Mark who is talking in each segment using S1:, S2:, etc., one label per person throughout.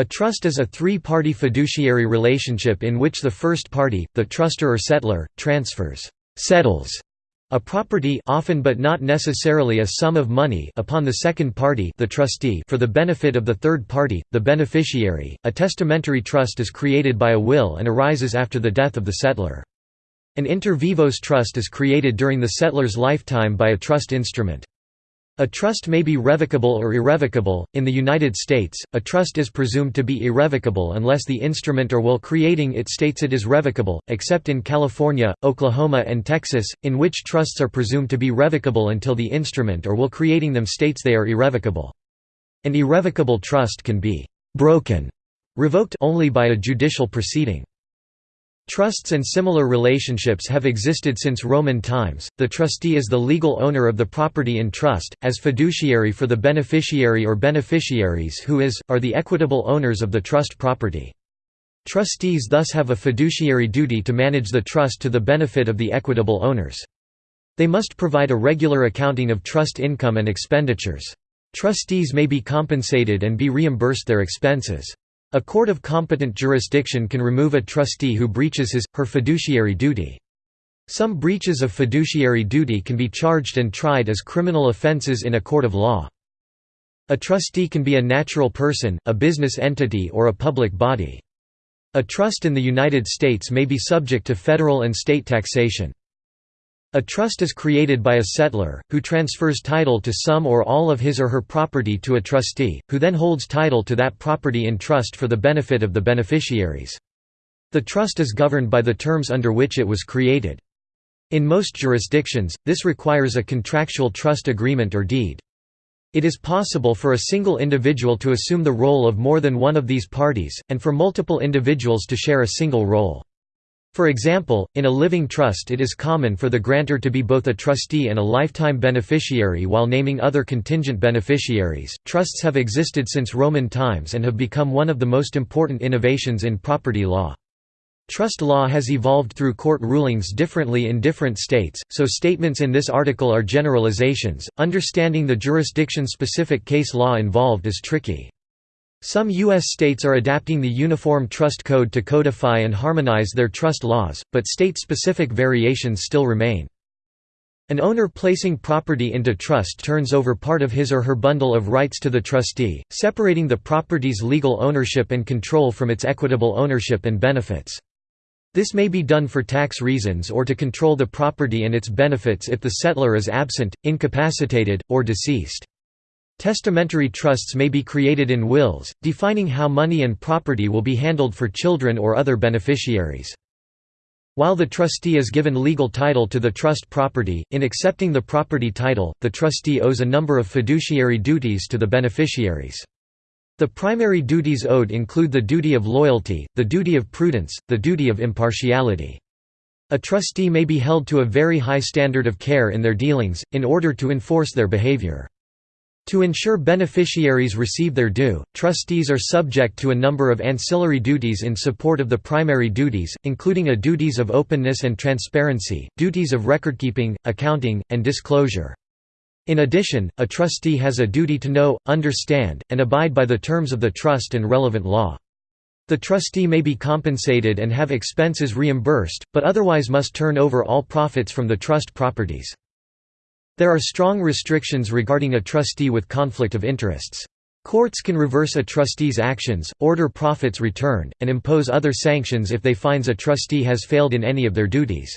S1: A trust is a three-party fiduciary relationship in which the first party, the trustor or settlor, transfers settles a property often but not necessarily a sum of money upon the second party the trustee for the benefit of the third party, the beneficiary. A testamentary trust is created by a will and arises after the death of the settlor. An inter vivos trust is created during the settlor's lifetime by a trust instrument. A trust may be revocable or irrevocable. In the United States, a trust is presumed to be irrevocable unless the instrument or will creating it states it is revocable, except in California, Oklahoma, and Texas, in which trusts are presumed to be revocable until the instrument or will creating them states they are irrevocable. An irrevocable trust can be broken, revoked only by a judicial proceeding. Trusts and similar relationships have existed since Roman times. The trustee is the legal owner of the property in trust, as fiduciary for the beneficiary or beneficiaries who is, are the equitable owners of the trust property. Trustees thus have a fiduciary duty to manage the trust to the benefit of the equitable owners. They must provide a regular accounting of trust income and expenditures. Trustees may be compensated and be reimbursed their expenses. A court of competent jurisdiction can remove a trustee who breaches his, her fiduciary duty. Some breaches of fiduciary duty can be charged and tried as criminal offenses in a court of law. A trustee can be a natural person, a business entity or a public body. A trust in the United States may be subject to federal and state taxation. A trust is created by a settlor, who transfers title to some or all of his or her property to a trustee, who then holds title to that property in trust for the benefit of the beneficiaries. The trust is governed by the terms under which it was created. In most jurisdictions, this requires a contractual trust agreement or deed. It is possible for a single individual to assume the role of more than one of these parties, and for multiple individuals to share a single role. For example, in a living trust it is common for the grantor to be both a trustee and a lifetime beneficiary while naming other contingent beneficiaries. Trusts have existed since Roman times and have become one of the most important innovations in property law. Trust law has evolved through court rulings differently in different states, so statements in this article are generalizations. Understanding the jurisdiction specific case law involved is tricky. Some U.S. states are adapting the Uniform Trust Code to codify and harmonize their trust laws, but state-specific variations still remain. An owner placing property into trust turns over part of his or her bundle of rights to the trustee, separating the property's legal ownership and control from its equitable ownership and benefits. This may be done for tax reasons or to control the property and its benefits if the settlor is absent, incapacitated, or deceased. Testamentary trusts may be created in wills, defining how money and property will be handled for children or other beneficiaries. While the trustee is given legal title to the trust property, in accepting the property title, the trustee owes a number of fiduciary duties to the beneficiaries. The primary duties owed include the duty of loyalty, the duty of prudence, the duty of impartiality. A trustee may be held to a very high standard of care in their dealings, in order to enforce their behavior. To ensure beneficiaries receive their due, trustees are subject to a number of ancillary duties in support of the primary duties, including a duties of openness and transparency, duties of recordkeeping, accounting, and disclosure. In addition, a trustee has a duty to know, understand, and abide by the terms of the trust and relevant law. The trustee may be compensated and have expenses reimbursed, but otherwise must turn over all profits from the trust properties. There are strong restrictions regarding a trustee with conflict of interests. Courts can reverse a trustee's actions, order profits returned, and impose other sanctions if they finds a trustee has failed in any of their duties.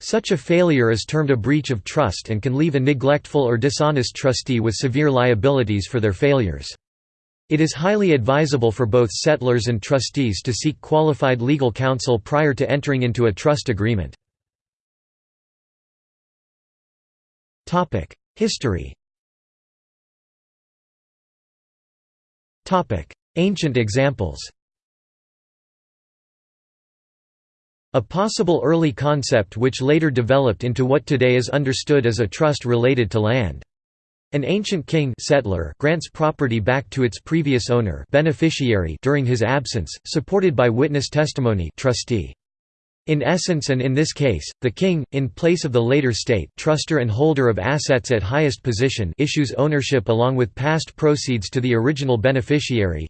S1: Such a failure is termed a breach of trust and can leave a neglectful or dishonest trustee with severe liabilities for their failures. It is highly advisable for both settlors and trustees to seek qualified legal counsel prior to entering into a trust agreement. History Ancient examples A possible early concept which later developed into what today is understood as a trust related to land. An ancient king settlor grants property back to its previous owner beneficiary during his absence, supported by witness testimony trustee. In essence and in this case, the king, in place of the later state trustor and holder of assets at highest position issues ownership along with past proceeds to the original beneficiary.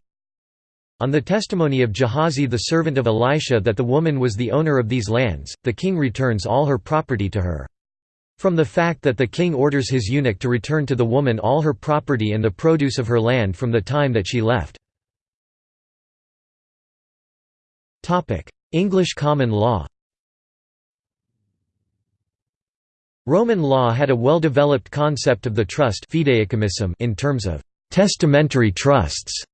S1: On the testimony of Gehazi the servant of Elisha that the woman was the owner of these lands, the king returns all her property to her. From the fact that the king orders his eunuch to return to the woman all her property and the produce of her land from the time that she left. English common law Roman law had a well-developed concept of the trust in terms of «testamentary trusts»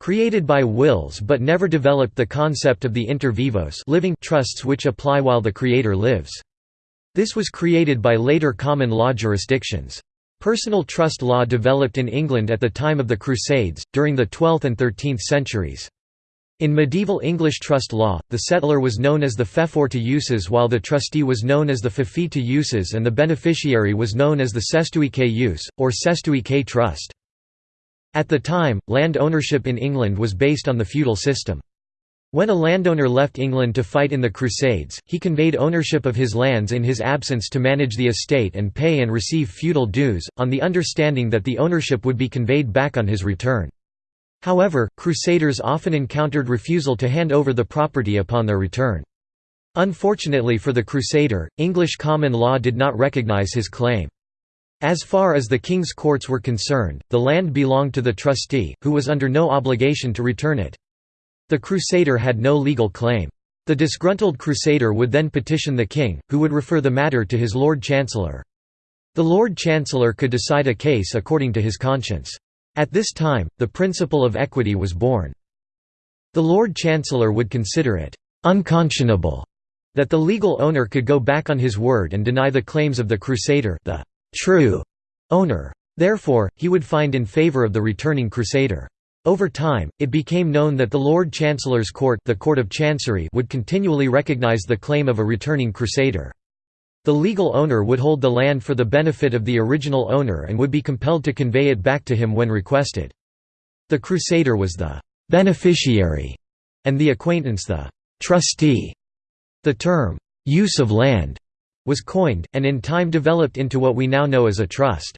S1: created by wills but never developed the concept of the inter vivos living trusts which apply while the creator lives. This was created by later common law jurisdictions. Personal trust law developed in England at the time of the Crusades, during the 12th and 13th centuries. In medieval English trust law, the settlor was known as the feoffor to uses while the trustee was known as the feoffee to uses and the beneficiary was known as the cestui que use, or cestui que trust. At the time, land ownership in England was based on the feudal system. When a landowner left England to fight in the Crusades, he conveyed ownership of his lands in his absence to manage the estate and pay and receive feudal dues, on the understanding that the ownership would be conveyed back on his return. However, crusaders often encountered refusal to hand over the property upon their return. Unfortunately for the crusader, English common law did not recognize his claim. As far as the king's courts were concerned, the land belonged to the trustee, who was under no obligation to return it. The crusader had no legal claim. The disgruntled crusader would then petition the king, who would refer the matter to his Lord Chancellor. The Lord Chancellor could decide a case according to his conscience. At this time, the principle of equity was born. The Lord Chancellor would consider it «unconscionable» that the legal owner could go back on his word and deny the claims of the crusader the «true» owner. Therefore, he would find in favor of the returning crusader. Over time, it became known that the Lord Chancellor's court, the court of Chancery would continually recognize the claim of a returning crusader. The legal owner would hold the land for the benefit of the original owner and would be compelled to convey it back to him when requested. The crusader was the «beneficiary» and the acquaintance the «trustee». The term «use of land» was coined, and in time developed into what we now know as a trust.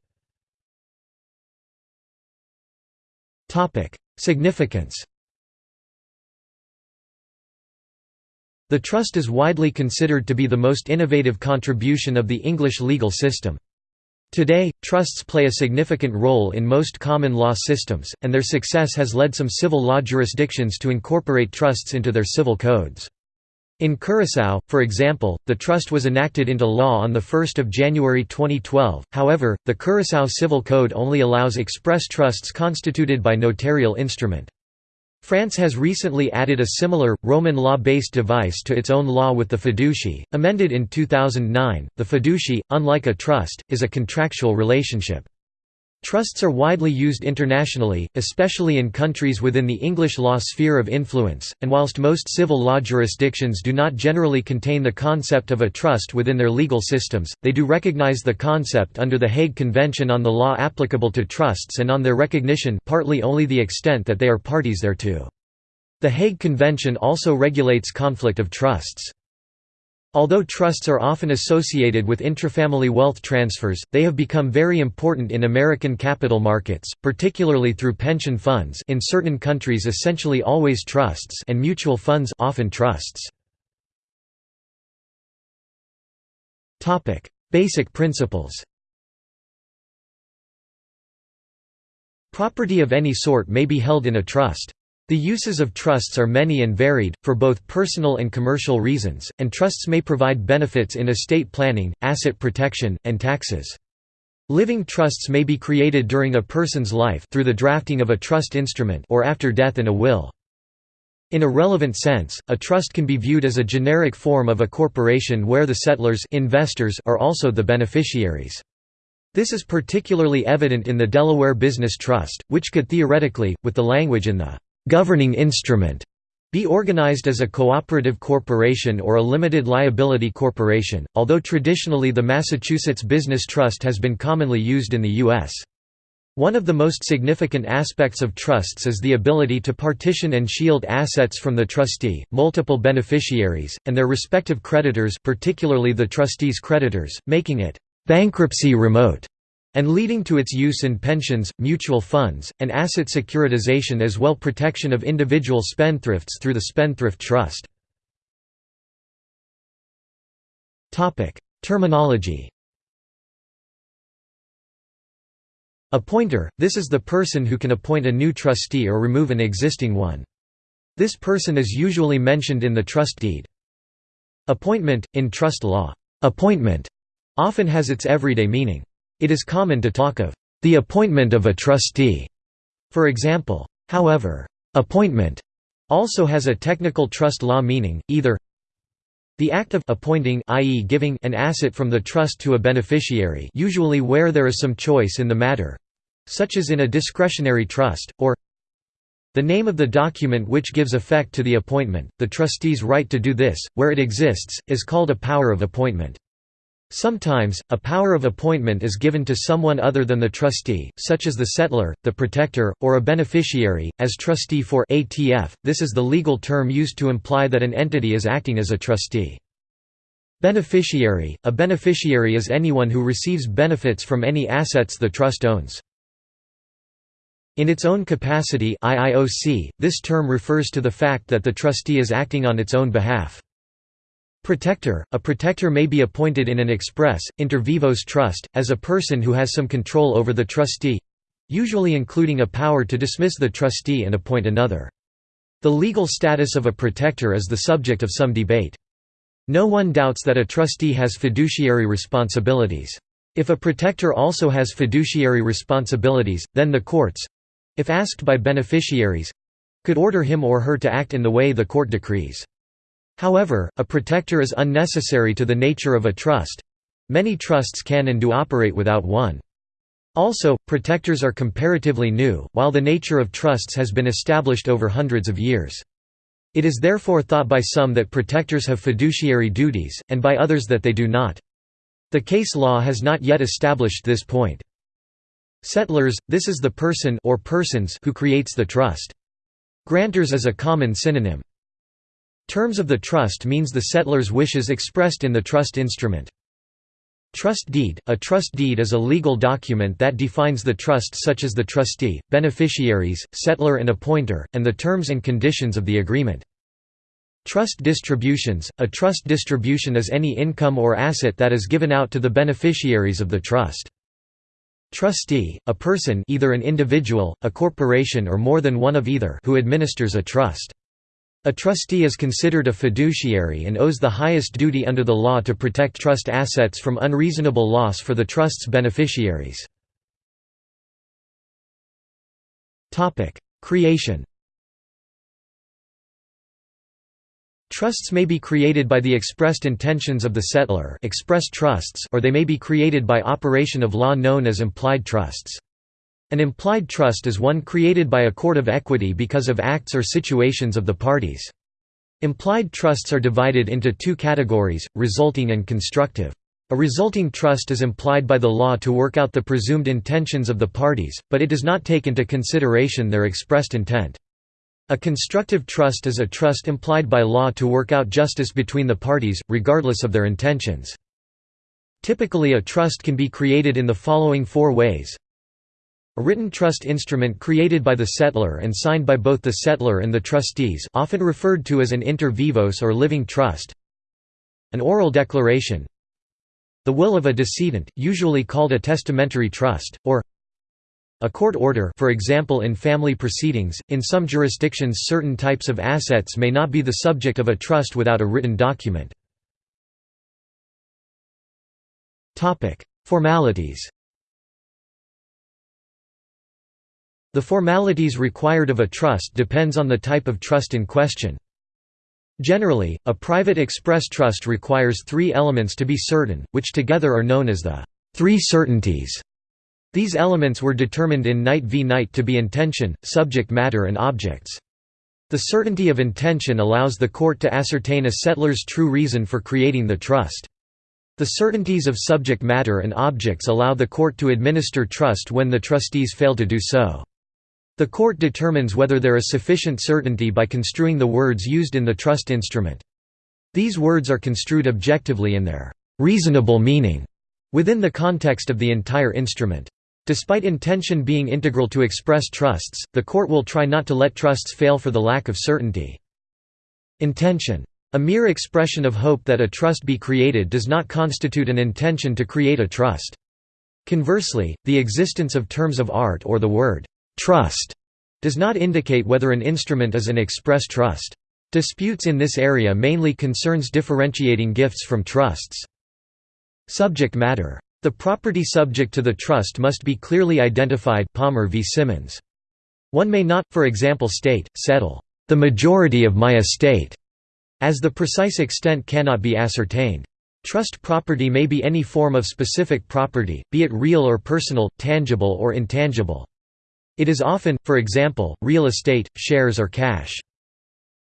S1: Significance The trust is widely considered to be the most innovative contribution of the English legal system. Today, trusts play a significant role in most common law systems, and their success has led some civil law jurisdictions to incorporate trusts into their civil codes. In Curaçao, for example, the trust was enacted into law on 1 January 2012, however, the Curaçao Civil Code only allows express trusts constituted by notarial instrument. France has recently added a similar, Roman law-based device to its own law with the fiducie, amended in 2009. The fiducie, unlike a trust, is a contractual relationship. Trusts are widely used internationally, especially in countries within the English law sphere of influence, and whilst most civil law jurisdictions do not generally contain the concept of a trust within their legal systems, they do recognize the concept under the Hague Convention on the law applicable to trusts and on their recognition partly only the extent that they are parties thereto. The Hague Convention also regulates conflict of trusts. Although trusts are often associated with intrafamily wealth transfers, they have become very important in American capital markets, particularly through pension funds in certain countries essentially always trusts and mutual funds often trusts. Basic principles Property of any sort may be held in a trust. The uses of trusts are many and varied, for both personal and commercial reasons, and trusts may provide benefits in estate planning, asset protection, and taxes. Living trusts may be created during a person's life through the drafting of a trust instrument or after death in a will. In a relevant sense, a trust can be viewed as a generic form of a corporation where the settlors investors are also the beneficiaries. This is particularly evident in the Delaware Business Trust, which could theoretically, with the language in the governing instrument be organized as a cooperative corporation or a limited liability corporation, although traditionally the Massachusetts Business Trust has been commonly used in the U.S. One of the most significant aspects of trusts is the ability to partition and shield assets from the trustee, multiple beneficiaries, and their respective creditors particularly the trustee's creditors, making it «bankruptcy remote». And leading to its use in pensions, mutual funds, and asset securitization as well protection of individual spendthrifts through the Spendthrift Trust. Terminology Appointer – This is the person who can appoint a new trustee or remove an existing one. This person is usually mentioned in the trust deed. Appointment – In trust law, appointment often has its everyday meaning. It is common to talk of the appointment of a trustee, for example. However, appointment also has a technical trust law meaning, either the act of appointing i.e. giving an asset from the trust to a beneficiary usually where there is some choice in the matter such as in a discretionary trust, or the name of the document which gives effect to the appointment, the trustee's right to do this, where it exists, is called a power of appointment. Sometimes, a power of appointment is given to someone other than the trustee, such as the settlor, the protector, or a beneficiary, as trustee for ATF. This is the legal term used to imply that an entity is acting as a trustee. Beneficiary – A beneficiary is anyone who receives benefits from any assets the trust owns. In its own capacity IIOC, this term refers to the fact that the trustee is acting on its own behalf. Protector – A protector may be appointed in an express, inter vivos trust, as a person who has some control over the trustee—usually including a power to dismiss the trustee and appoint another. The legal status of a protector is the subject of some debate. No one doubts that a trustee has fiduciary responsibilities. If a protector also has fiduciary responsibilities, then the courts—if asked by beneficiaries—could order him or her to act in the way the court decrees. However, a protector is unnecessary to the nature of a trust. Many trusts can and do operate without one. Also, protectors are comparatively new, while the nature of trusts has been established over hundreds of years. It is therefore thought by some that protectors have fiduciary duties, and by others that they do not. The case law has not yet established this point. Settlors, – this is the person or persons who creates the trust. Grantors is a common synonym. Terms of the trust means the settlor's wishes expressed in the trust instrument. Trust deed – A trust deed is a legal document that defines the trust such as the trustee, beneficiaries, settlor and appointer, and the terms and conditions of the agreement. Trust distributions – A trust distribution is any income or asset that is given out to the beneficiaries of the trust. Trustee – A person either an individual, a corporation or more than one of either who administers a trust. A trustee is considered a fiduciary and owes the highest duty under the law to protect trust assets from unreasonable loss for the trust's beneficiaries. Creation Trusts may be created by the expressed intentions of the settlor express trusts or they may be created by operation of law known as implied trusts. An implied trust is one created by a court of equity because of acts or situations of the parties. Implied trusts are divided into two categories, resulting and constructive. A resulting trust is implied by the law to work out the presumed intentions of the parties, but it does not take into consideration their expressed intent. A constructive trust is a trust implied by law to work out justice between the parties, regardless of their intentions. Typically a trust can be created in the following four ways a written trust instrument created by the settlor and signed by both the settlor and the trustees often referred to as an inter vivos or living trust. An oral declaration. The will of a decedent, usually called a testamentary trust, or a court order for example in family proceedings, in some jurisdictions certain types of assets may not be the subject of a trust without a written document. Formalities The formalities required of a trust depends on the type of trust in question. Generally, a private express trust requires three elements to be certain, which together are known as the three certainties. These elements were determined in Knight v. Knight to be intention, subject matter and objects. The certainty of intention allows the court to ascertain a settlor's true reason for creating the trust. The certainties of subject matter and objects allow the court to administer trust when the trustees fail to do so. The court determines whether there is sufficient certainty by construing the words used in the trust instrument. These words are construed objectively in their reasonable meaning, within the context of the entire instrument. Despite intention being integral to express trusts, the court will try not to let trusts fail for the lack of certainty. Intention. A mere expression of hope that a trust be created does not constitute an intention to create a trust. Conversely, the existence of terms of art or the word «trust» does not indicate whether an instrument is an express trust. Disputes in this area mainly concerns differentiating gifts from trusts. Subject matter. The property subject to the trust must be clearly identified Palmer v. Simmons. One may not, for example state, settle, "...the majority of my estate", as the precise extent cannot be ascertained. Trust property may be any form of specific property, be it real or personal, tangible or intangible. It is often, for example, real estate, shares or cash.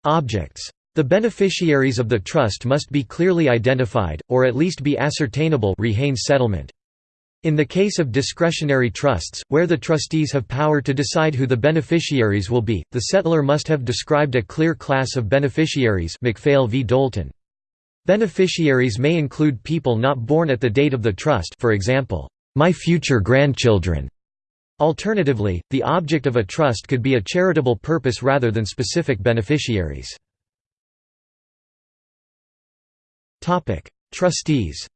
S1: Objects. The beneficiaries of the trust must be clearly identified, or at least be ascertainable settlement. In the case of discretionary trusts, where the trustees have power to decide who the beneficiaries will be, the settlor must have described a clear class of beneficiaries McPhail v. Doulton. Beneficiaries may include people not born at the date of the trust for example, my future grandchildren. Alternatively, the object of a trust could be a charitable purpose rather than specific beneficiaries. Trustees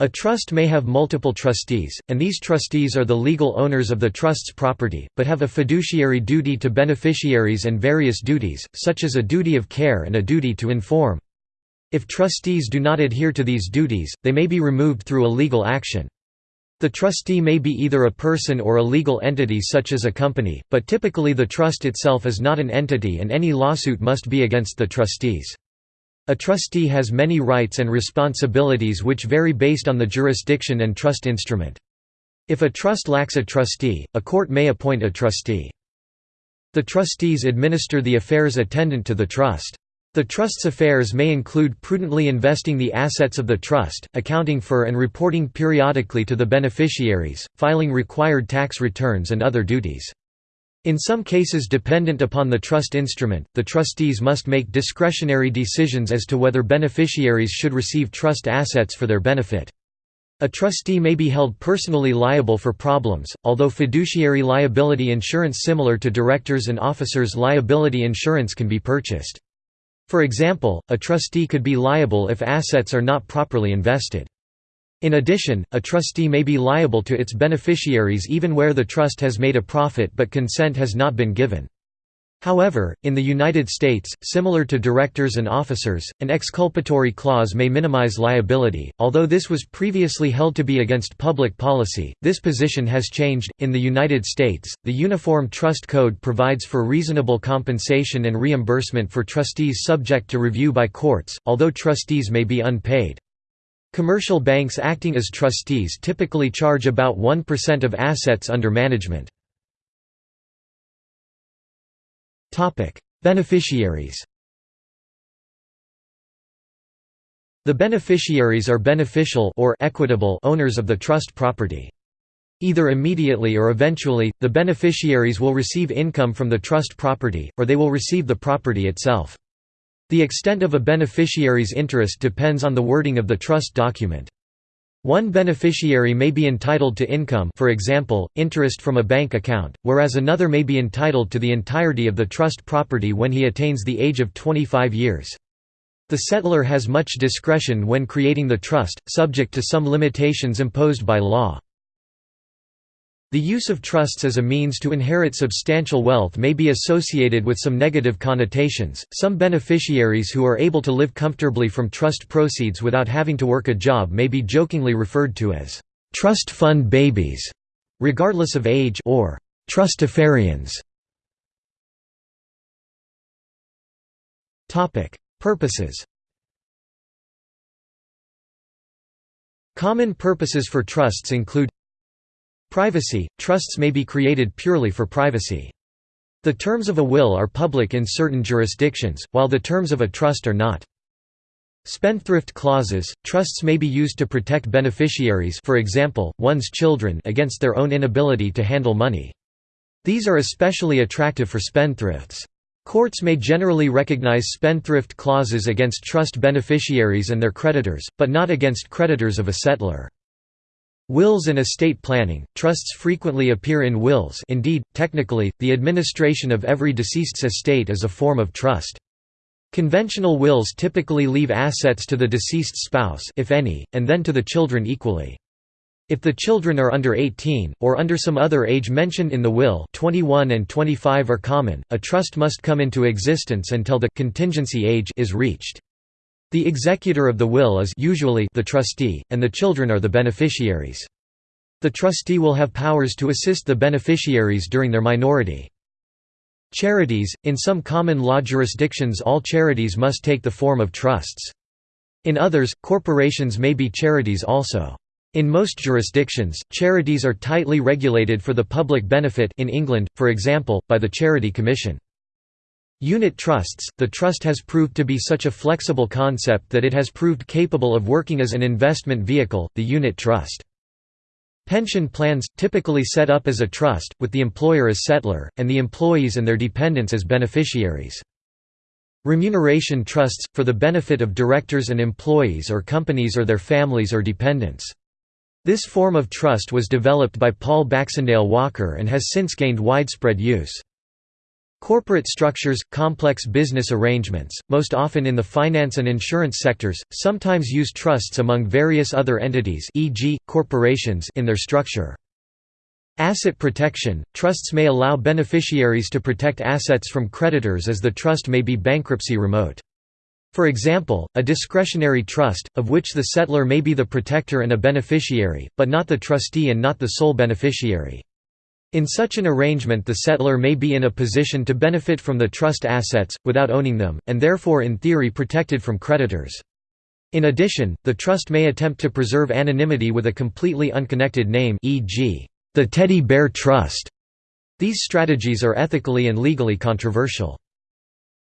S1: A trust may have multiple trustees, and these trustees are the legal owners of the trust's property, but have a fiduciary duty to beneficiaries and various duties, such as a duty of care and a duty to inform. If trustees do not adhere to these duties, they may be removed through a legal action. The trustee may be either a person or a legal entity such as a company, but typically the trust itself is not an entity and any lawsuit must be against the trustees. A trustee has many rights and responsibilities which vary based on the jurisdiction and trust instrument. If a trust lacks a trustee, a court may appoint a trustee. The trustees administer the affairs attendant to the trust. The trust's affairs may include prudently investing the assets of the trust, accounting for and reporting periodically to the beneficiaries, filing required tax returns and other duties. In some cases dependent upon the trust instrument, the trustees must make discretionary decisions as to whether beneficiaries should receive trust assets for their benefit. A trustee may be held personally liable for problems, although fiduciary liability insurance similar to directors' and officers' liability insurance can be purchased. For example, a trustee could be liable if assets are not properly invested. In addition, a trustee may be liable to its beneficiaries even where the trust has made a profit but consent has not been given. However, in the United States, similar to directors and officers, an exculpatory clause may minimize liability. Although this was previously held to be against public policy, this position has changed. In the United States, the Uniform Trust Code provides for reasonable compensation and reimbursement for trustees subject to review by courts, although trustees may be unpaid. Commercial banks acting as trustees typically charge about 1% of assets under management. Beneficiaries. The beneficiaries are beneficial or equitable owners of the trust property. Either immediately or eventually, the beneficiaries will receive income from the trust property, or they will receive the property itself. The extent of a beneficiary's interest depends on the wording of the trust document. One beneficiary may be entitled to income for example, interest from a bank account, whereas another may be entitled to the entirety of the trust property when he attains the age of 25 years. The settlor has much discretion when creating the trust, subject to some limitations imposed by law. The use of trusts as a means to inherit substantial wealth may be associated with some negative connotations. Some beneficiaries who are able to live comfortably from trust proceeds without having to work a job may be jokingly referred to as trust fund babies, regardless of age, or trustafarians. Topic: Purposes. Common purposes for trusts include Privacy – Trusts may be created purely for privacy. The terms of a will are public in certain jurisdictions, while the terms of a trust are not. Spendthrift clauses – Trusts may be used to protect beneficiaries for example, one's children against their own inability to handle money. These are especially attractive for spendthrifts. Courts may generally recognize spendthrift clauses against trust beneficiaries and their creditors, but not against creditors of a settlor. Wills and estate planning, trusts frequently appear in wills indeed, technically, the administration of every deceased's estate is a form of trust. Conventional wills typically leave assets to the deceased spouse if any, and then to the children equally. If the children are under 18, or under some other age mentioned in the will 21 and 25 are common, a trust must come into existence until the contingency age is reached. The executor of the will is usually the trustee, and the children are the beneficiaries. The trustee will have powers to assist the beneficiaries during their minority. Charities – In some common law jurisdictions all charities must take the form of trusts. In others, corporations may be charities also. In most jurisdictions, charities are tightly regulated for the public benefit in England, for example, by the Charity Commission. Unit trusts – The trust has proved to be such a flexible concept that it has proved capable of working as an investment vehicle, the unit trust. Pension plans – typically set up as a trust, with the employer as settlor, and the employees and their dependents as beneficiaries. Remuneration trusts – for the benefit of directors and employees or companies or their families or dependents. This form of trust was developed by Paul Baxendale Walker and has since gained widespread use. Corporate structures – complex business arrangements, most often in the finance and insurance sectors, sometimes use trusts among various other entities e.g., corporations in their structure. Asset protection – Trusts may allow beneficiaries to protect assets from creditors as the trust may be bankruptcy remote. For example, a discretionary trust, of which the settlor may be the protector and a beneficiary, but not the trustee and not the sole beneficiary. In such an arrangement the settlor may be in a position to benefit from the trust assets, without owning them, and therefore in theory protected from creditors. In addition, the trust may attempt to preserve anonymity with a completely unconnected name e.g., the Teddy Bear Trust. These strategies are ethically and legally controversial.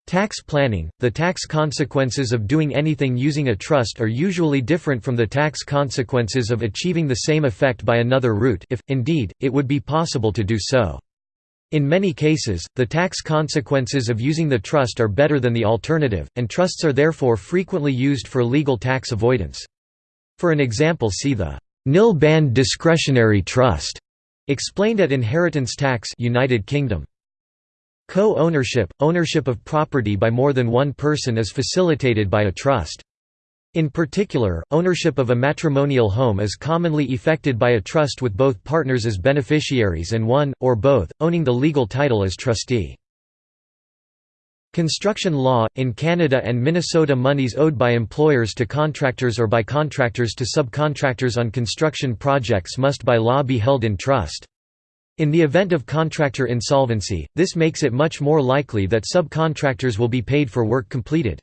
S1: Tax planning – The tax consequences of doing anything using a trust are usually different from the tax consequences of achieving the same effect by another route if, indeed, it would be possible to do so. In many cases, the tax consequences of using the trust are better than the alternative, and trusts are therefore frequently used for legal tax avoidance. For an example see the nil band discretionary trust, explained at Inheritance Tax United Kingdom. Co-ownership – Ownership of property by more than one person is facilitated by a trust. In particular, ownership of a matrimonial home is commonly effected by a trust with both partners as beneficiaries and one, or both, owning the legal title as trustee. Construction law – In Canada and Minnesota monies owed by employers to contractors or by contractors to subcontractors on construction projects must by law be held in trust. In the event of contractor insolvency, this makes it much more likely that subcontractors will be paid for work completed.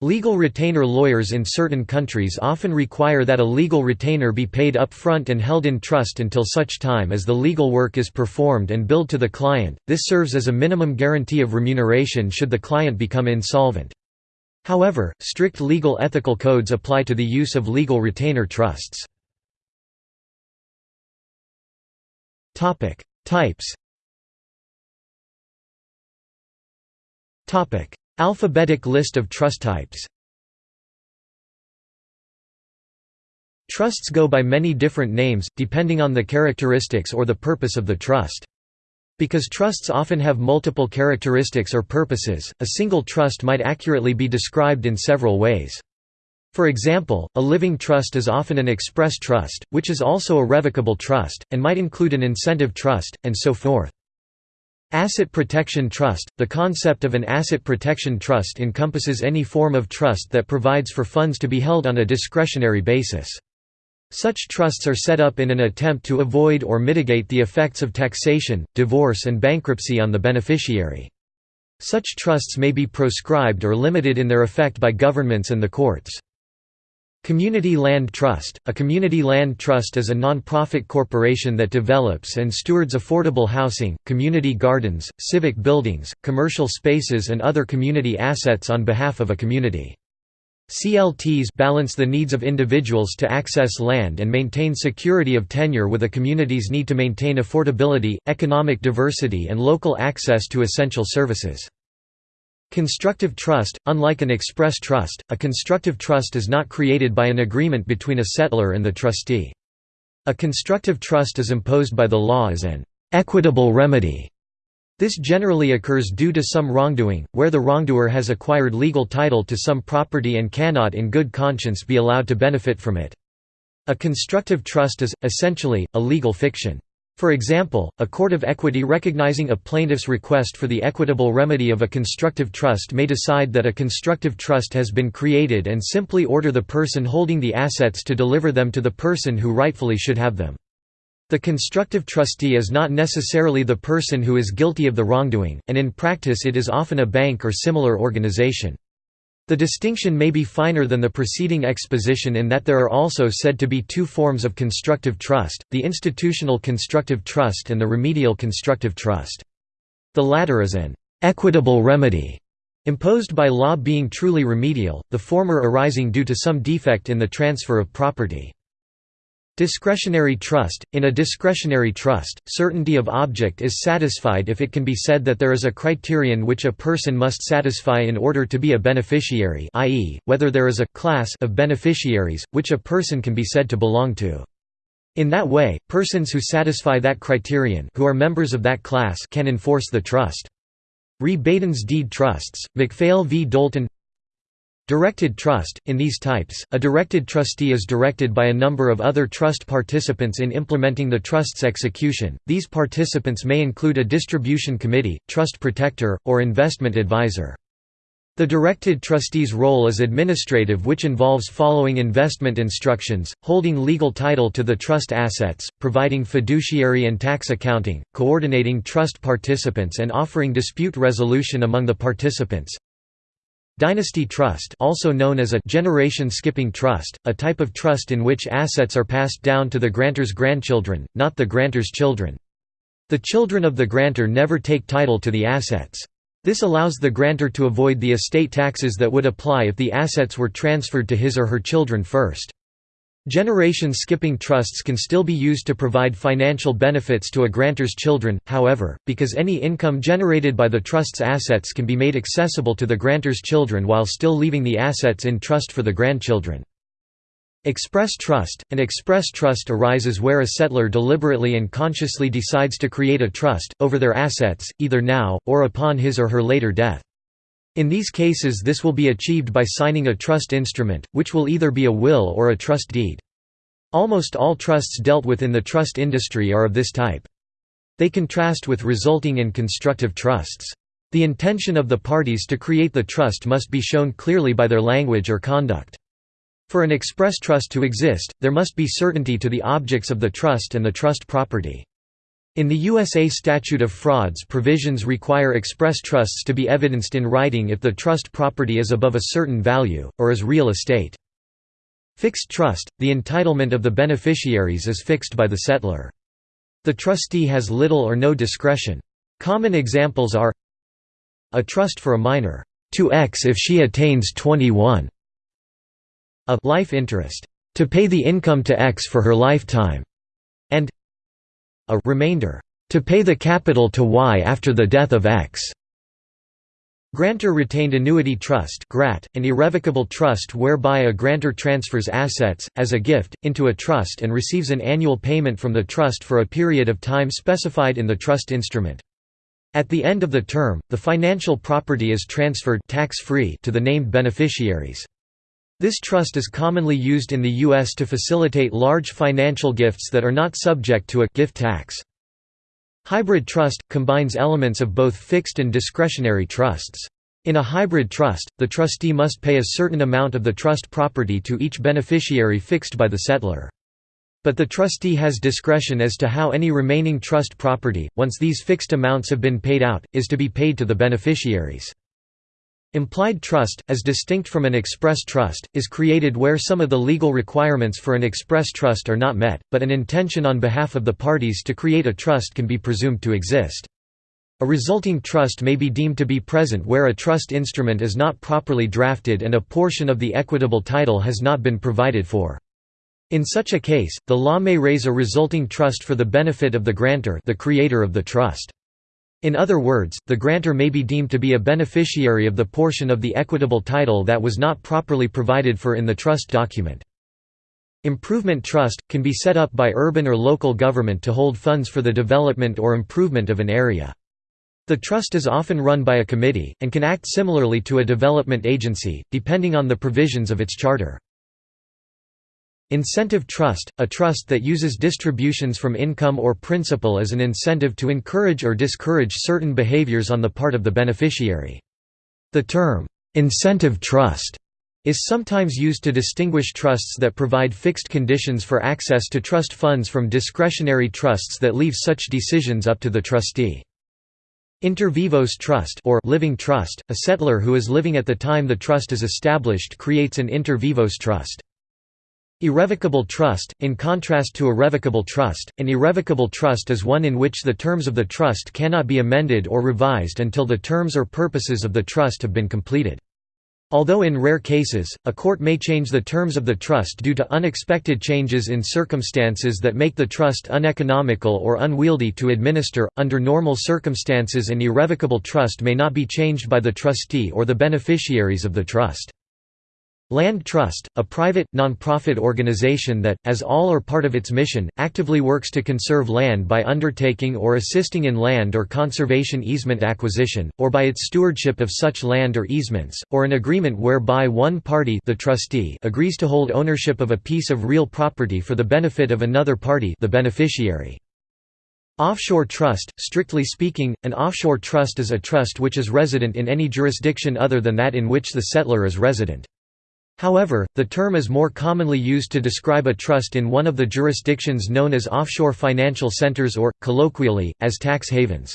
S1: Legal retainer lawyers in certain countries often require that a legal retainer be paid up front and held in trust until such time as the legal work is performed and billed to the client. This serves as a minimum guarantee of remuneration should the client become insolvent. However, strict legal ethical codes apply to the use of legal retainer trusts. Topic: Types. Topic: Alphabetic list of trust types. Trusts go by many different names, depending on the characteristics or the purpose of the trust. Because trusts often have multiple characteristics or purposes, a single trust might accurately be described in several ways. For example, a living trust is often an express trust, which is also a revocable trust, and might include an incentive trust, and so forth. Asset Protection Trust – The concept of an asset protection trust encompasses any form of trust that provides for funds to be held on a discretionary basis. Such trusts are set up in an attempt to avoid or mitigate the effects of taxation, divorce and bankruptcy on the beneficiary. Such trusts may be proscribed or limited in their effect by governments and the courts. Community Land Trust – A community land trust is a non-profit corporation that develops and stewards affordable housing, community gardens, civic buildings, commercial spaces and other community assets on behalf of a community. CLTs balance the needs of individuals to access land and maintain security of tenure with a community's need to maintain affordability, economic diversity and local access to essential services. Constructive trust – Unlike an express trust, a constructive trust is not created by an agreement between a settlor and the trustee. A constructive trust is imposed by the law as an «equitable remedy». This generally occurs due to some wrongdoing, where the wrongdoer has acquired legal title to some property and cannot in good conscience be allowed to benefit from it. A constructive trust is, essentially, a legal fiction. For example, a court of equity recognizing a plaintiff's request for the equitable remedy of a constructive trust may decide that a constructive trust has been created and simply order the person holding the assets to deliver them to the person who rightfully should have them. The constructive trustee is not necessarily the person who is guilty of the wrongdoing, and in practice it is often a bank or similar organization. The distinction may be finer than the preceding exposition in that there are also said to be two forms of constructive trust, the institutional constructive trust and the remedial constructive trust. The latter is an «equitable remedy» imposed by law being truly remedial, the former arising due to some defect in the transfer of property. Discretionary trust – In a discretionary trust, certainty of object is satisfied if it can be said that there is a criterion which a person must satisfy in order to be a beneficiary i.e., whether there is a «class» of beneficiaries, which a person can be said to belong to. In that way, persons who satisfy that criterion who are members of that class can enforce the trust. Re Baden's deed trusts, McPhail v. Doulton Directed trust – In these types, a directed trustee is directed by a number of other trust participants in implementing the trust's execution. These participants may include a distribution committee, trust protector, or investment advisor. The directed trustee's role is administrative which involves following investment instructions, holding legal title to the trust assets, providing fiduciary and tax accounting, coordinating trust participants and offering dispute resolution among the participants. Dynasty trust also known as a generation-skipping trust, a type of trust in which assets are passed down to the grantor's grandchildren, not the grantor's children. The children of the grantor never take title to the assets. This allows the grantor to avoid the estate taxes that would apply if the assets were transferred to his or her children first. Generation skipping trusts can still be used to provide financial benefits to a grantor's children, however, because any income generated by the trust's assets can be made accessible to the grantor's children while still leaving the assets in trust for the grandchildren. Express trust – An express trust arises where a settlor deliberately and consciously decides to create a trust, over their assets, either now, or upon his or her later death. In these cases this will be achieved by signing a trust instrument, which will either be a will or a trust deed. Almost all trusts dealt with in the trust industry are of this type. They contrast with resulting and constructive trusts. The intention of the parties to create the trust must be shown clearly by their language or conduct. For an express trust to exist, there must be certainty to the objects of the trust and the trust property. In the USA Statute of Frauds provisions require express trusts to be evidenced in writing if the trust property is above a certain value, or is real estate. Fixed trust – The entitlement of the beneficiaries is fixed by the settlor. The trustee has little or no discretion. Common examples are a trust for a minor, to X if she attains 21, a life interest, to pay the income to X for her lifetime, and a remainder to pay the capital to Y after the death of X. Grantor retained annuity trust (GRAT), an irrevocable trust whereby a grantor transfers assets, as a gift, into a trust and receives an annual payment from the trust for a period of time specified in the trust instrument. At the end of the term, the financial property is transferred tax-free to the named beneficiaries. This trust is commonly used in the U.S. to facilitate large financial gifts that are not subject to a gift tax. Hybrid trust – combines elements of both fixed and discretionary trusts. In a hybrid trust, the trustee must pay a certain amount of the trust property to each beneficiary fixed by the settlor. But the trustee has discretion as to how any remaining trust property, once these fixed amounts have been paid out, is to be paid to the beneficiaries. Implied trust, as distinct from an express trust, is created where some of the legal requirements for an express trust are not met, but an intention on behalf of the parties to create a trust can be presumed to exist. A resulting trust may be deemed to be present where a trust instrument is not properly drafted and a portion of the equitable title has not been provided for. In such a case, the law may raise a resulting trust for the benefit of the grantor the creator of the trust. In other words, the grantor may be deemed to be a beneficiary of the portion of the equitable title that was not properly provided for in the trust document. Improvement trust, can be set up by urban or local government to hold funds for the development or improvement of an area. The trust is often run by a committee, and can act similarly to a development agency, depending on the provisions of its charter. Incentive trust – a trust that uses distributions from income or principal as an incentive to encourage or discourage certain behaviors on the part of the beneficiary. The term, "'incentive trust' is sometimes used to distinguish trusts that provide fixed conditions for access to trust funds from discretionary trusts that leave such decisions up to the trustee. Inter vivos trust or living trust, a settlor who is living at the time the trust is established creates an inter vivos trust. Irrevocable trust, in contrast to a revocable trust, an irrevocable trust is one in which the terms of the trust cannot be amended or revised until the terms or purposes of the trust have been completed. Although in rare cases, a court may change the terms of the trust due to unexpected changes in circumstances that make the trust uneconomical or unwieldy to administer, under normal circumstances an irrevocable trust may not be changed by the trustee or the beneficiaries of the trust. Land Trust, a private, non-profit organization that, as all or part of its mission, actively works to conserve land by undertaking or assisting in land or conservation easement acquisition, or by its stewardship of such land or easements, or an agreement whereby one party the trustee agrees to hold ownership of a piece of real property for the benefit of another party the beneficiary. Offshore trust – Strictly speaking, an offshore trust is a trust which is resident in any jurisdiction other than that in which the settlor is resident. However, the term is more commonly used to describe a trust in one of the jurisdictions known as offshore financial centers or, colloquially, as tax havens.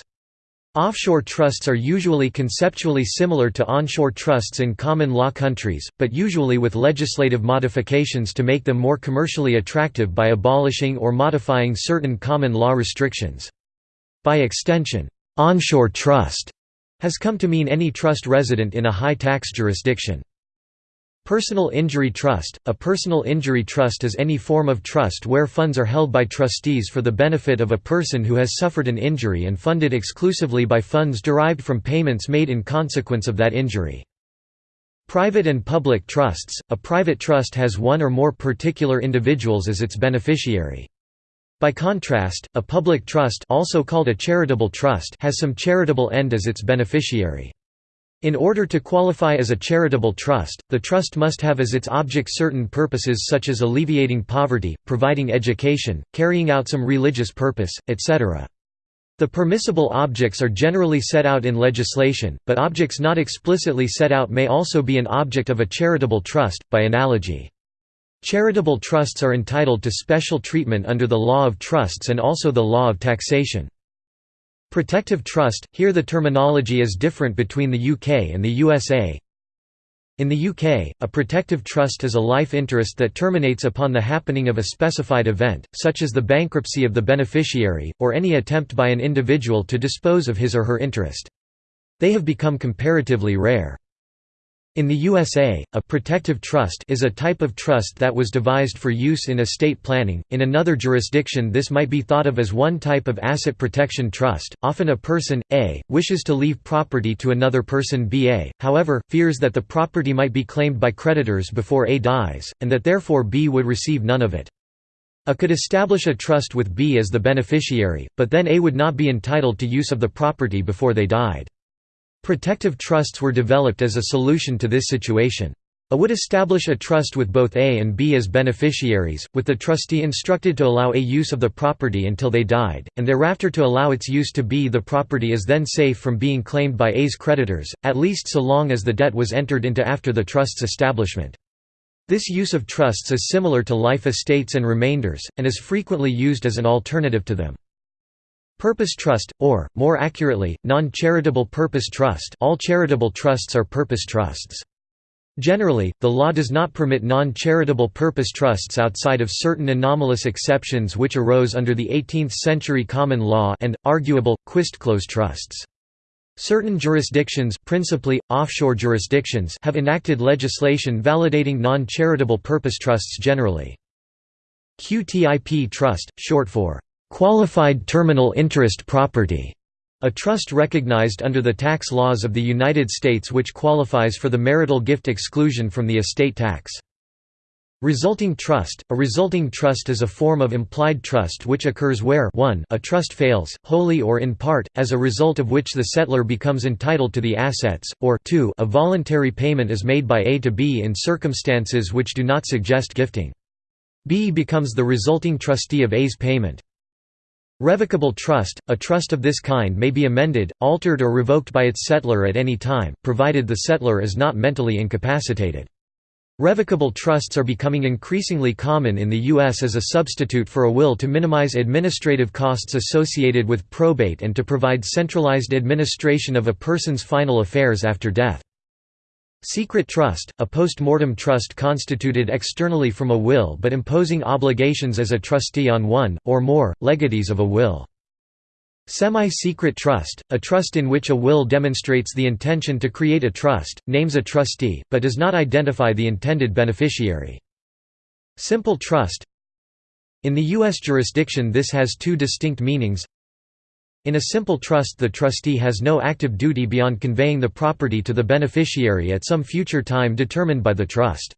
S1: Offshore trusts are usually conceptually similar to onshore trusts in common law countries, but usually with legislative modifications to make them more commercially attractive by abolishing or modifying certain common law restrictions. By extension, onshore trust has come to mean any trust resident in a high-tax jurisdiction. Personal injury trust – A personal injury trust is any form of trust where funds are held by trustees for the benefit of a person who has suffered an injury and funded exclusively by funds derived from payments made in consequence of that injury. Private and public trusts – A private trust has one or more particular individuals as its beneficiary. By contrast, a public trust also called a charitable trust has some charitable end as its beneficiary. In order to qualify as a charitable trust, the trust must have as its object certain purposes such as alleviating poverty, providing education, carrying out some religious purpose, etc. The permissible objects are generally set out in legislation, but objects not explicitly set out may also be an object of a charitable trust, by analogy. Charitable trusts are entitled to special treatment under the law of trusts and also the law of taxation. Protective trust – Here the terminology is different between the UK and the USA. In the UK, a protective trust is a life interest that terminates upon the happening of a specified event, such as the bankruptcy of the beneficiary, or any attempt by an individual to dispose of his or her interest. They have become comparatively rare. In the USA, a protective trust is a type of trust that was devised for use in estate planning. In another jurisdiction, this might be thought of as one type of asset protection trust. Often a person A wishes to leave property to another person BA, however, fears that the property might be claimed by creditors before A dies, and that therefore B would receive none of it. A could establish a trust with B as the beneficiary, but then A would not be entitled to use of the property before they died. Protective trusts were developed as a solution to this situation. A would establish a trust with both A and B as beneficiaries, with the trustee instructed to allow A use of the property until they died, and thereafter to allow its use to B. The property is then safe from being claimed by A's creditors, at least so long as the debt was entered into after the trust's establishment. This use of trusts is similar to life estates and remainders, and is frequently used as an alternative to them. Purpose trust, or, more accurately, non-charitable purpose trust all charitable trusts are purpose trusts. Generally, the law does not permit non-charitable purpose trusts outside of certain anomalous exceptions which arose under the 18th-century common law and, arguable, Quistclose trusts. Certain jurisdictions principally, offshore jurisdictions have enacted legislation validating non-charitable purpose trusts generally. QTIP trust, short for Qualified Terminal Interest Property, A trust recognized under the tax laws of the United States which qualifies for the marital gift exclusion from the estate tax. Resulting trust – A resulting trust is a form of implied trust which occurs where 1 a trust fails, wholly or in part, as a result of which the settlor becomes entitled to the assets, or 2 a voluntary payment is made by A to B in circumstances which do not suggest gifting. B becomes the resulting trustee of A's payment. Revocable trust – A trust of this kind may be amended, altered or revoked by its settlor at any time, provided the settlor is not mentally incapacitated. Revocable trusts are becoming increasingly common in the U.S. as a substitute for a will to minimize administrative costs associated with probate and to provide centralized administration of a person's final affairs after death. Secret trust, a post-mortem trust constituted externally from a will but imposing obligations as a trustee on one, or more, legatees of a will. Semi-secret trust, a trust in which a will demonstrates the intention to create a trust, names a trustee, but does not identify the intended beneficiary. Simple trust In the U.S. jurisdiction this has two distinct meanings. In a simple trust the trustee has no active duty beyond conveying the property to the beneficiary at some future time determined by the trust.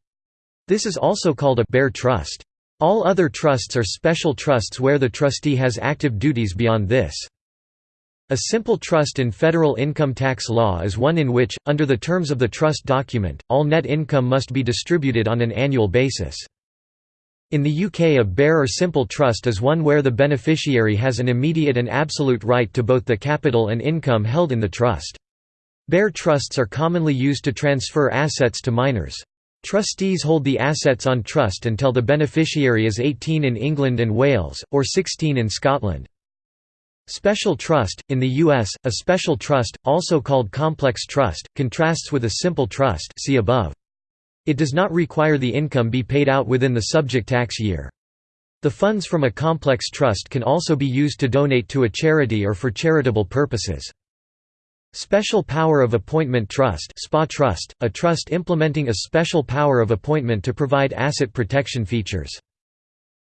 S1: This is also called a bare trust. All other trusts are special trusts where the trustee has active duties beyond this. A simple trust in federal income tax law is one in which, under the terms of the trust document, all net income must be distributed on an annual basis. In the UK a bare or simple trust is one where the beneficiary has an immediate and absolute right to both the capital and income held in the trust. Bare trusts are commonly used to transfer assets to minors. Trustees hold the assets on trust until the beneficiary is 18 in England and Wales, or 16 in Scotland. Special trust – In the U.S., a special trust, also called complex trust, contrasts with a simple trust see above. It does not require the income be paid out within the subject tax year. The funds from a complex trust can also be used to donate to a charity or for charitable purposes. Special Power of Appointment Trust SPA trust, a trust implementing a special power of appointment to provide asset protection features.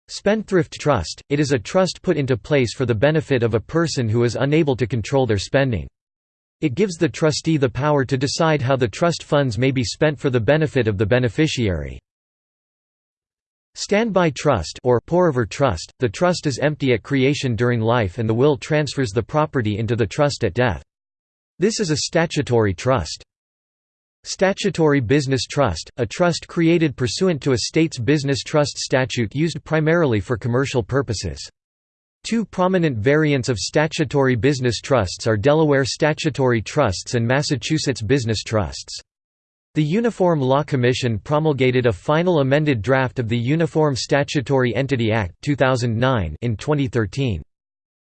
S1: Spendthrift Trust – It is a trust put into place for the benefit of a person who is unable to control their spending. It gives the trustee the power to decide how the trust funds may be spent for the benefit of the beneficiary. Standby trust or pour-over trust – The trust is empty at creation during life and the will transfers the property into the trust at death. This is a statutory trust. Statutory Business Trust, a trust created pursuant to a state's business trust statute used primarily for commercial purposes. Two prominent variants of statutory business trusts are Delaware statutory trusts and Massachusetts business trusts. The Uniform Law Commission promulgated a final amended draft of the Uniform Statutory Entity Act 2009 in 2013.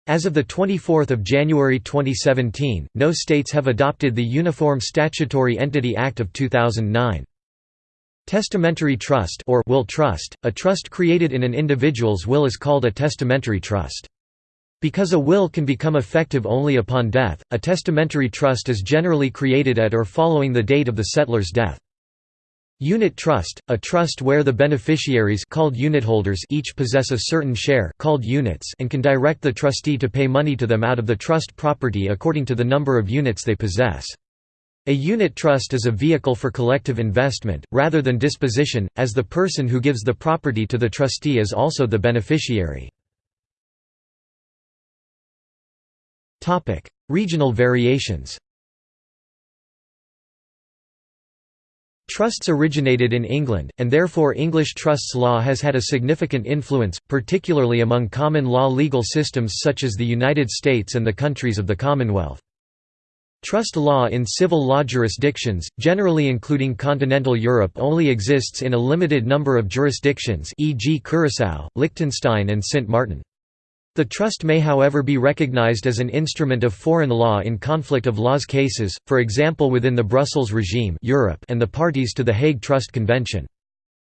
S1: As of 24 January 2017, no states have adopted the Uniform Statutory Entity Act of 2009. Testamentary trust or will trust, a trust created in an individual's will is called a testamentary trust. Because a will can become effective only upon death, a testamentary trust is generally created at or following the date of the settlor's death. Unit trust, a trust where the beneficiaries called unitholders each possess a certain share called units and can direct the trustee to pay money to them out of the trust property according to the number of units they possess. A unit trust is a vehicle for collective investment, rather than disposition, as the person who gives the property to the trustee is also the beneficiary. Regional variations Trusts originated in England, and therefore English trusts law has had a significant influence, particularly among common law legal systems such as the United States and the countries of the Commonwealth. Trust law in civil law jurisdictions, generally including continental Europe only exists in a limited number of jurisdictions e.g. Curaçao, Liechtenstein and Sint Maarten. The trust may however be recognized as an instrument of foreign law in conflict of laws cases, for example within the Brussels regime Europe and the parties to the Hague Trust Convention.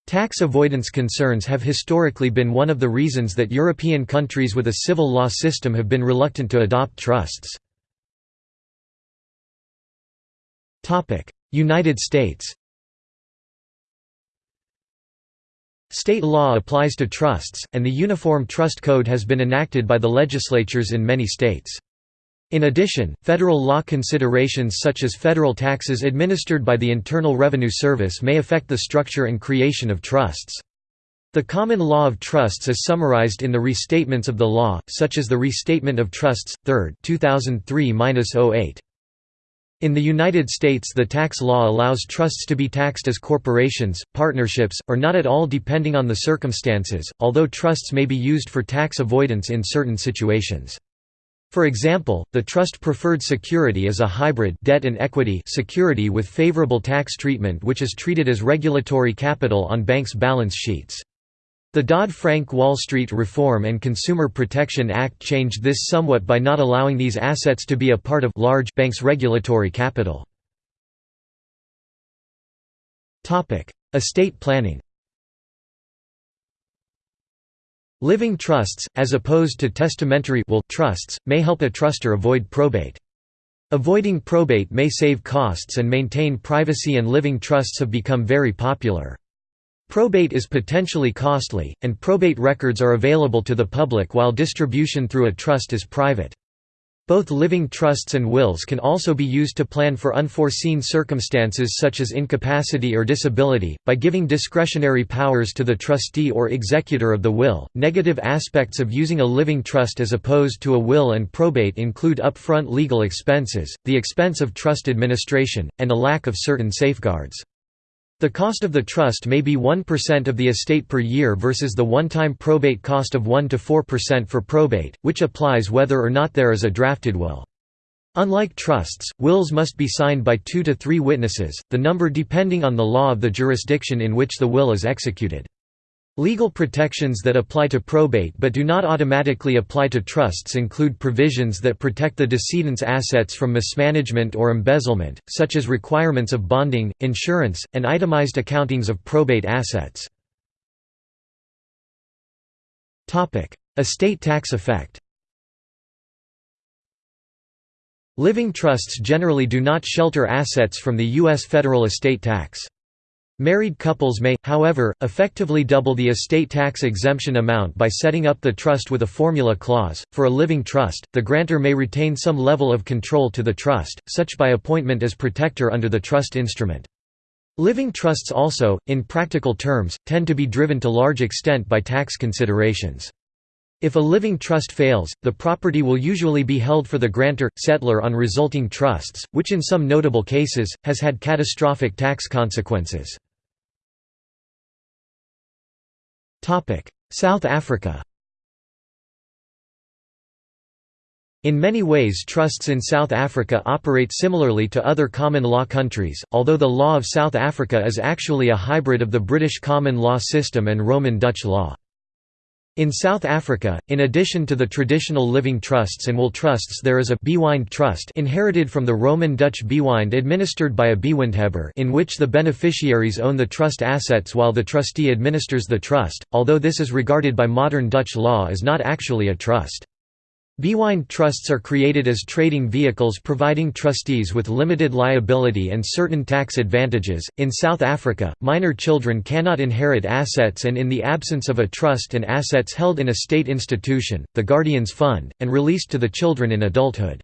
S1: Tax avoidance concerns have historically been one of the reasons that European countries with a civil law system have been reluctant to adopt trusts. United States State law applies to trusts, and the Uniform Trust Code has been enacted by the legislatures in many states. In addition, federal law considerations such as federal taxes administered by the Internal Revenue Service may affect the structure and creation of trusts. The common law of trusts is summarized in the restatements of the law, such as the Restatement of Trusts, 3rd 2003-08. In the United States the tax law allows trusts to be taxed as corporations, partnerships, or not at all depending on the circumstances, although trusts may be used for tax avoidance in certain situations. For example, the trust preferred security is a hybrid debt and equity security with favorable tax treatment which is treated as regulatory capital on banks' balance sheets. The Dodd-Frank Wall Street Reform and Consumer Protection Act changed this somewhat by not allowing these assets to be a part of large banks' regulatory capital. Estate planning Living trusts, as opposed to testamentary will trusts, may help a trustor avoid probate. Avoiding probate may save costs and maintain privacy and living trusts have become very popular. Probate is potentially costly, and probate records are available to the public while distribution through a trust is private. Both living trusts and wills can also be used to plan for unforeseen circumstances such as incapacity or disability, by giving discretionary powers to the trustee or executor of the will. Negative aspects of using a living trust as opposed to a will and probate include upfront legal expenses, the expense of trust administration, and a lack of certain safeguards. The cost of the trust may be 1% of the estate per year versus the one-time probate cost of 1 to 4% for probate, which applies whether or not there is a drafted will. Unlike trusts, wills must be signed by two to three witnesses, the number depending on the law of the jurisdiction in which the will is executed. Legal protections that apply to probate but do not automatically apply to trusts include provisions that protect the decedent's assets from mismanagement or embezzlement, such as requirements of bonding, insurance, and itemized accountings of probate assets. Estate tax effect Living trusts generally do not shelter assets from the U.S. federal estate tax. Married couples may, however, effectively double the estate tax exemption amount by setting up the trust with a formula clause. For a living trust, the grantor may retain some level of control to the trust, such by appointment as protector under the trust instrument. Living trusts also, in practical terms, tend to be driven to large extent by tax considerations. If a living trust fails, the property will usually be held for the grantor, settlor on resulting trusts, which in some notable cases, has had catastrophic tax consequences. South Africa In many ways trusts in South Africa operate similarly to other common law countries, although the law of South Africa is actually a hybrid of the British common law system and Roman Dutch law. In South Africa, in addition to the traditional living trusts and will trusts there is a Bewind trust inherited from the Roman Dutch Bewind administered by a Bewindhebber in which the beneficiaries own the trust assets while the trustee administers the trust, although this is regarded by modern Dutch law as not actually a trust. Bewind trusts are created as trading vehicles providing trustees with limited liability and certain tax advantages. In South Africa, minor children cannot inherit assets and in the absence of a trust and assets held in a state institution, the guardians fund, and released to the children in adulthood.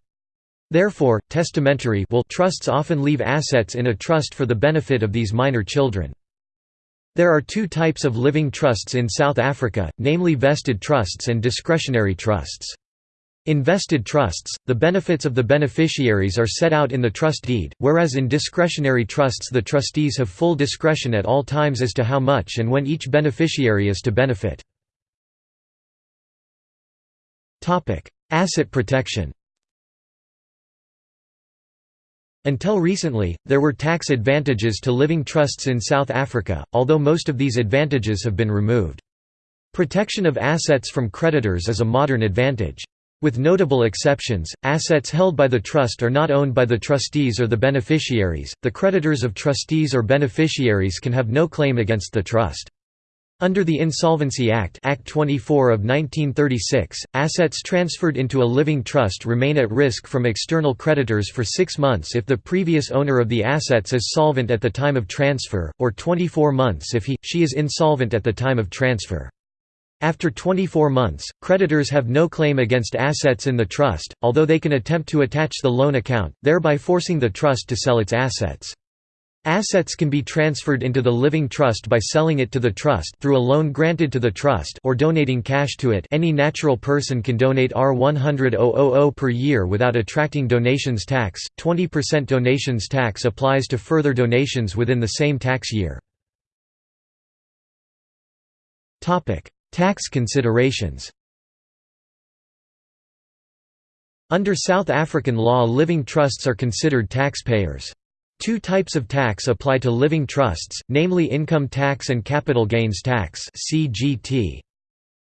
S1: Therefore, testamentary will trusts often leave assets in a trust for the benefit of these minor children. There are two types of living trusts in South Africa, namely vested trusts and discretionary trusts. In vested trusts, the benefits of the beneficiaries are set out in the trust deed, whereas in discretionary trusts the trustees have full discretion at all times as to how much and when each beneficiary is to benefit. Asset protection Until recently, there were tax advantages to living trusts in South Africa, although most of these advantages have been removed. Protection of assets from creditors is a modern advantage. With notable exceptions, assets held by the trust are not owned by the trustees or the beneficiaries. The creditors of trustees or beneficiaries can have no claim against the trust. Under the Insolvency Act, Act 24 of 1936, assets transferred into a living trust remain at risk from external creditors for 6 months if the previous owner of the assets is solvent at the time of transfer, or 24 months if he she is insolvent at the time of transfer. After 24 months, creditors have no claim against assets in the trust, although they can attempt to attach the loan account, thereby forcing the trust to sell its assets. Assets can be transferred into the living trust by selling it to the trust through a loan granted to the trust or donating cash to it any natural person can donate R100,000 per year without attracting donations tax, 20% donations tax applies to further donations within the same tax year. Tax considerations Under South African law living trusts are considered taxpayers. Two types of tax apply to living trusts, namely income tax and capital gains tax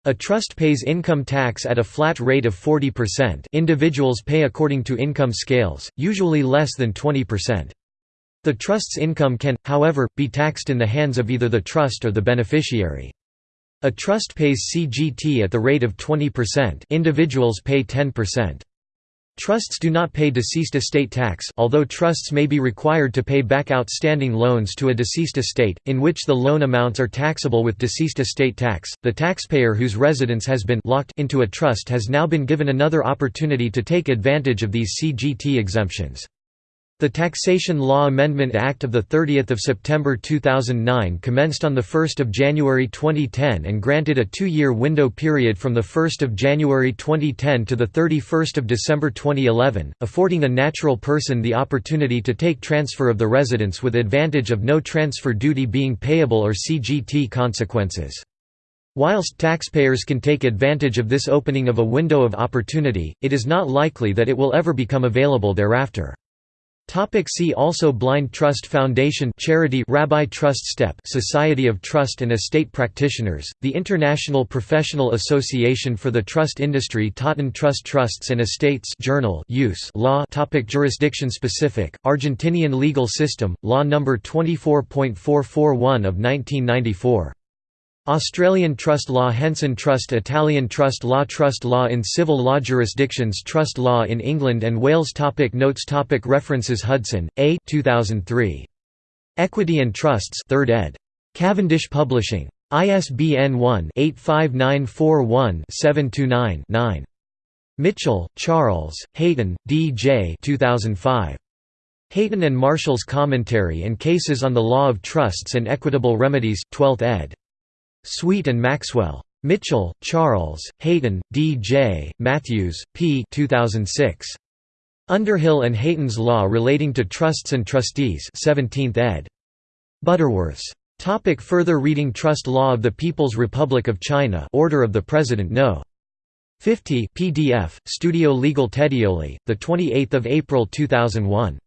S1: A trust pays income tax at a flat rate of 40% individuals pay according to income scales, usually less than 20%. The trust's income can, however, be taxed in the hands of either the trust or the beneficiary. A trust pays CGT at the rate of 20% individuals pay 10%. Trusts do not pay deceased estate tax although trusts may be required to pay back outstanding loans to a deceased estate, in which the loan amounts are taxable with deceased estate tax. The taxpayer whose residence has been locked into a trust has now been given another opportunity to take advantage of these CGT exemptions. The Taxation Law Amendment Act of 30 September 2009 commenced on 1 January 2010 and granted a two-year window period from 1 January 2010 to 31 December 2011, affording a natural person the opportunity to take transfer of the residence with advantage of no transfer duty being payable or CGT consequences. Whilst taxpayers can take advantage of this opening of a window of opportunity, it is not likely that it will ever become available thereafter. Topic see also Blind Trust Foundation Charity Rabbi Trust Step Society of Trust and Estate Practitioners, the International Professional Association for the Trust Industry Totten Trust Trusts and Estates Journal Use Law topic Jurisdiction Specific, Argentinian Legal System, Law No. 24.441 of 1994 Australian trust law Henson Trust Italian trust law Trust law in civil law jurisdictions Trust law in England and Wales topic Notes topic References Hudson, A 2003. Equity and Trusts 3rd ed. Cavendish Publishing. ISBN 1-85941-729-9. Mitchell, Charles, Hayton, D. J. 2005. Hayton and Marshall's Commentary and Cases on the Law of Trusts and Equitable Remedies, 12th ed. Sweet and Maxwell. Mitchell, Charles, Hayton, D. J., Matthews, P. 2006. Underhill and Hayton's Law Relating to Trusts and Trustees 17th ed. Butterworths. Topic further reading Trust Law of the People's Republic of China Order of the President No. 50 PDF, Studio Legal Tedioli, 28 April 2001.